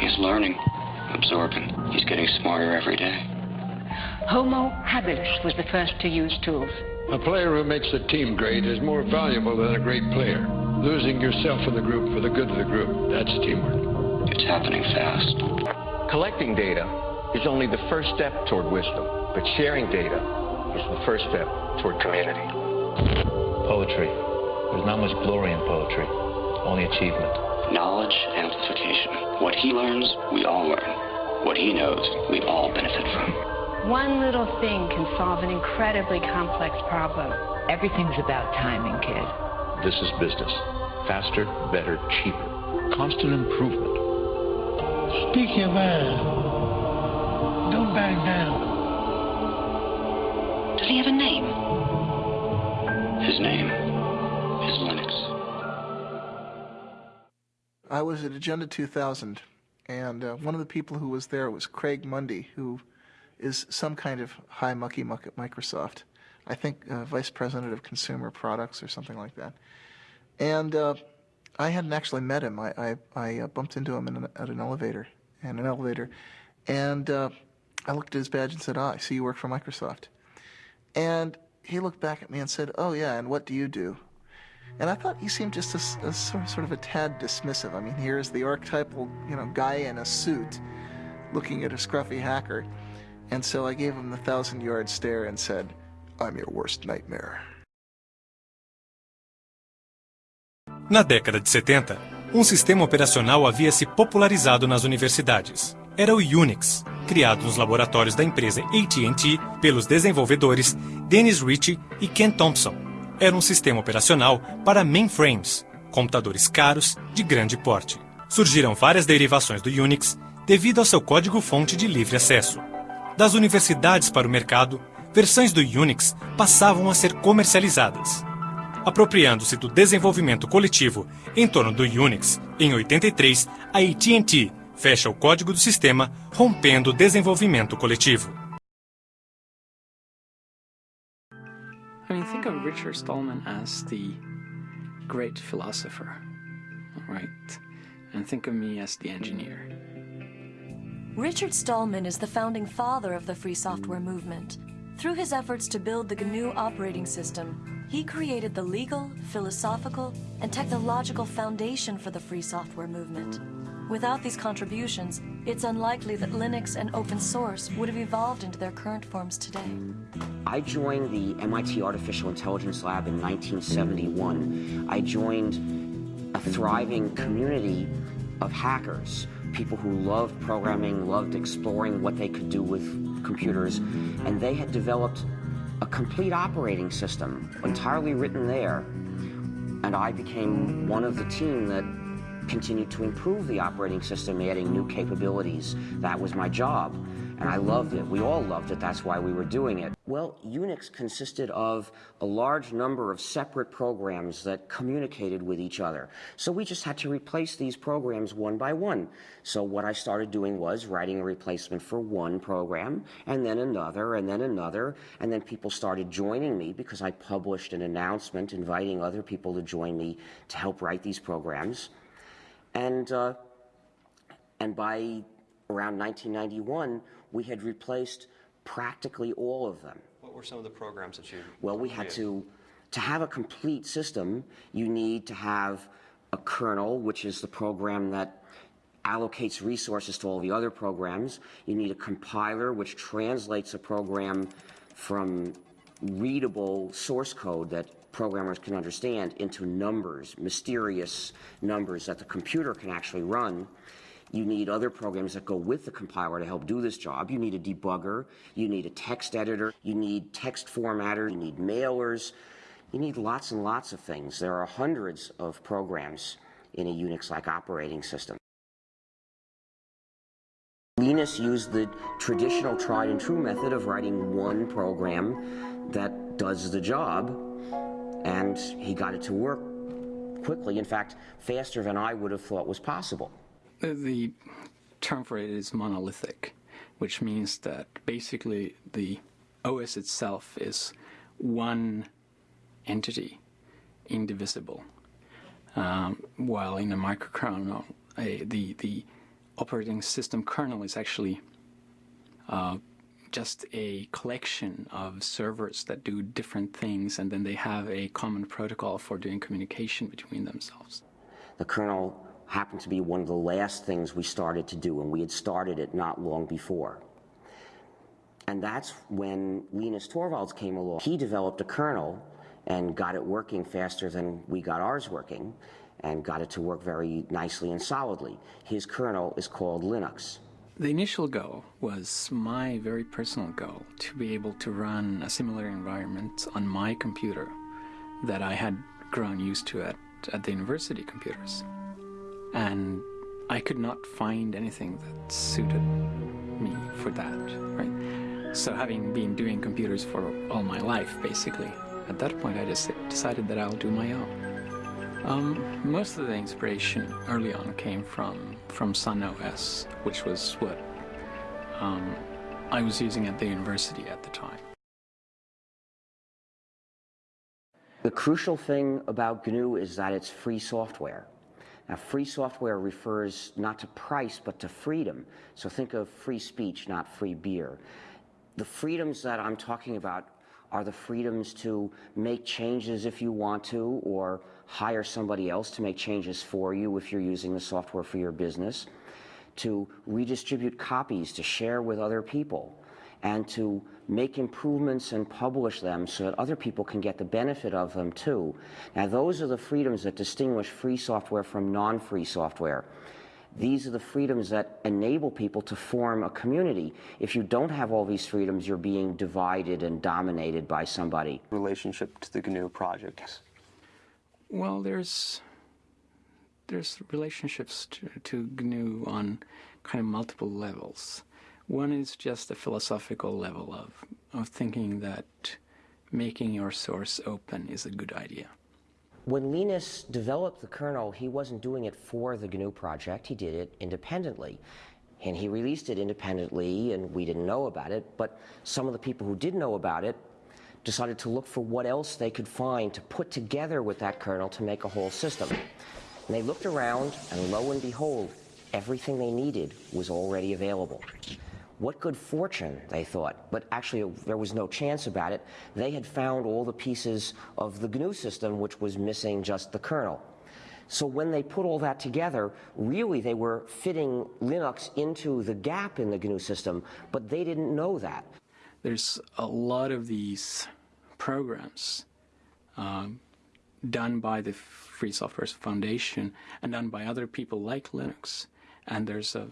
He's learning, absorbing. He's getting smarter every day. Homo habilis was the first to use tools. A player who makes the team great is more valuable than a great player. Losing yourself in the group for the good of the group, that's teamwork. It's happening fast. Collecting data is only the first step toward wisdom, but sharing data is the first step toward community. Poetry. There's not much glory in poetry, only achievement. Knowledge amplification. What he learns, we all learn. What he knows, we all benefit from. One little thing can solve an incredibly complex problem. Everything's about timing, kid. This is business. Faster, better, cheaper. Constant improvement. Speak your mind. Don't back down. Does he have a name? I was at Agenda 2000, and uh, one of the people who was there was Craig Mundie, who is some kind of high mucky muck at Microsoft. I think uh, vice president of consumer products or something like that. And uh, I hadn't actually met him. I, I, I uh, bumped into him an, at an elevator, in an elevator, and uh, I looked at his badge and said, "Ah, I see you work for Microsoft." And he looked back at me and said, "Oh yeah, and what do you do?" And I thought he seemed just a, a sort, sort of a tad dismissive. I mean, here's the archetypal, you know, guy in a suit, looking at a scruffy hacker, and so I gave him the thousand-yard stare and said, "I'm your worst nightmare." Na década de 70, um sistema operacional havia se popularizado nas universidades. Era o Unix, criado nos laboratórios da empresa AT&T pelos desenvolvedores Dennis Ritchie e Ken Thompson. Era um sistema operacional para mainframes, computadores caros de grande porte. Surgiram várias derivações do Unix devido ao seu código-fonte de livre acesso. Das universidades para o mercado, versões do Unix passavam a ser comercializadas. Apropriando-se do desenvolvimento coletivo em torno do Unix, em 83, a AT&T fecha o código do sistema, rompendo o desenvolvimento coletivo. I mean, think of um, Richard Stallman as the great philosopher, right? And think of me as the engineer. Richard Stallman is the founding father of the free software movement. Through his efforts to build the GNU operating system, he created the legal, philosophical, and technological foundation for the free software movement. Without these contributions, it's unlikely that Linux and open source would have evolved into their current forms today. I joined the MIT Artificial Intelligence Lab in 1971. I joined a thriving community of hackers, people who loved programming, loved exploring what they could do with computers, and they had developed a complete operating system, entirely written there. And I became one of the team that continued to improve the operating system, adding new capabilities. That was my job, and I loved it. We all loved it. That's why we were doing it. Well, Unix consisted of a large number of separate programs that communicated with each other. So we just had to replace these programs one by one. So what I started doing was writing a replacement for one program, and then another, and then another, and then people started joining me because I published an announcement inviting other people to join me to help write these programs. And, uh, and by around 1991, we had replaced practically all of them. What were some of the programs that you Well, we had to, to have a complete system, you need to have a kernel, which is the program that allocates resources to all the other programs. You need a compiler, which translates a program from readable source code that programmers can understand into numbers, mysterious numbers that the computer can actually run. You need other programs that go with the compiler to help do this job. You need a debugger. You need a text editor. You need text formatter. You need mailers. You need lots and lots of things. There are hundreds of programs in a Unix-like operating system. Linus used the traditional tried and true method of writing one program that does the job, and he got it to work quickly. In fact, faster than I would have thought was possible. The- term for it is monolithic, which means that basically the OS itself is one entity, indivisible. Um, while in a microkernel, a, the, the operating system kernel is actually uh, just a collection of servers that do different things and then they have a common protocol for doing communication between themselves. The kernel happened to be one of the last things we started to do and we had started it not long before. And that's when Linus Torvalds came along. He developed a kernel and got it working faster than we got ours working and got it to work very nicely and solidly. His kernel is called Linux. The initial goal was my very personal goal to be able to run a similar environment on my computer that I had grown used to at, at the university computers. And I could not find anything that suited me for that, right? So having been doing computers for all my life, basically, at that point I just decided that I'll do my own. Um, most of the inspiration early on came from from Sun OS, which was what um, I was using at the university at the time. The crucial thing about GNU is that it's free software. Now, free software refers not to price, but to freedom. So think of free speech, not free beer. The freedoms that I'm talking about are the freedoms to make changes if you want to, or hire somebody else to make changes for you if you're using the software for your business, to redistribute copies, to share with other people, and to make improvements and publish them so that other people can get the benefit of them too. Now those are the freedoms that distinguish free software from non-free software. These are the freedoms that enable people to form a community. If you don't have all these freedoms, you're being divided and dominated by somebody. Relationship to the GNU project. Well, there's there's relationships to, to GNU on kind of multiple levels. One is just a philosophical level of, of thinking that making your source open is a good idea. When Linus developed the kernel, he wasn't doing it for the GNU project, he did it independently. And he released it independently, and we didn't know about it, but some of the people who did know about it decided to look for what else they could find to put together with that kernel to make a whole system. And they looked around, and lo and behold, everything they needed was already available. What good fortune, they thought, but actually there was no chance about it. They had found all the pieces of the GNU system, which was missing just the kernel. So when they put all that together, really they were fitting Linux into the gap in the GNU system, but they didn't know that. There's a lot of these programs um, done by the Free Software Foundation and done by other people like Linux. And there's a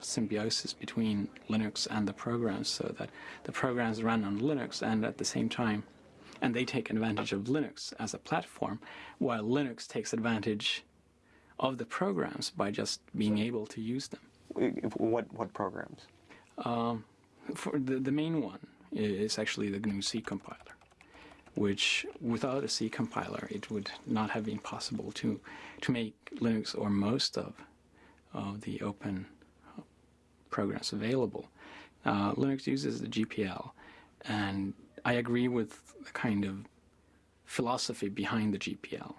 symbiosis between Linux and the programs so that the programs run on Linux and at the same time and they take advantage of Linux as a platform while Linux takes advantage of the programs by just being able to use them. What, what programs? Um, for the, the main one is actually the GNU C compiler, which without a C compiler it would not have been possible to, to make Linux or most of, of the open programs available. Uh, Linux uses the GPL, and I agree with the kind of philosophy behind the GPL.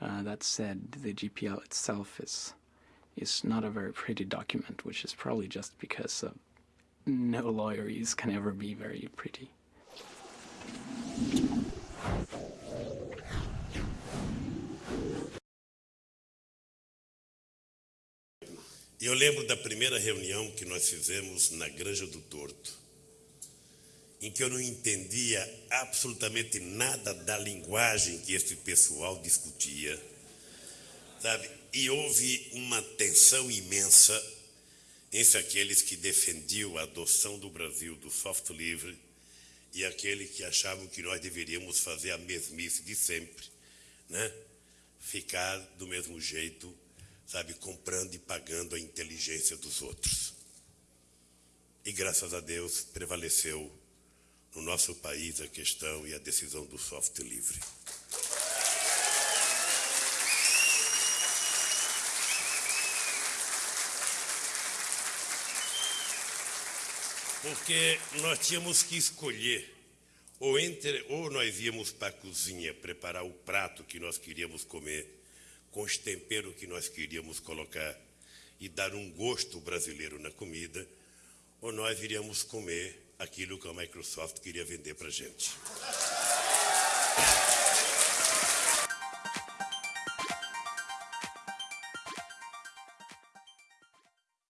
Uh, that said, the GPL itself is is not a very pretty document, which is probably just because uh, no lawyerese can ever be very pretty. Eu lembro da primeira reunião que nós fizemos na Granja do Torto, em que eu não entendia absolutamente nada da linguagem que esse pessoal discutia, sabe? E houve uma tensão imensa entre aqueles que defendiam a adoção do Brasil do software livre e aqueles que achavam que nós deveríamos fazer a mesmice de sempre, né? Ficar do mesmo jeito sabe, comprando e pagando a inteligência dos outros. E graças a Deus prevaleceu no nosso país a questão e a decisão do software livre. Porque nós tínhamos que escolher, ou, entre, ou nós íamos para a cozinha preparar o prato que nós queríamos comer, com os temperos que nós queríamos colocar e dar um gosto brasileiro na comida, ou nós iríamos comer aquilo que a Microsoft queria vender para a gente.